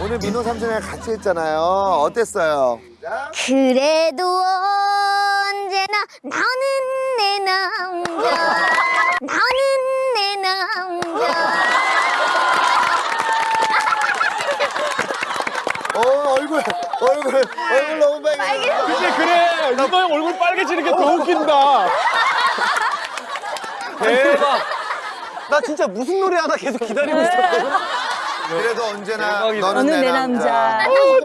오늘 민호 삼촌이랑 같이 했잖아요. 어땠어요? 그래도 언제나 나는 내 남자 나는 내 남자 어 얼굴 얼굴 얼굴 너무 빨개. 근데 그래 유도 형 얼굴 빨개지는 게 더 웃긴다. 대박. 나 진짜 무슨 노래 하나 계속 기다리고 있었거든. 그래도 언제나 대박이다. 너는 내 남자. 나는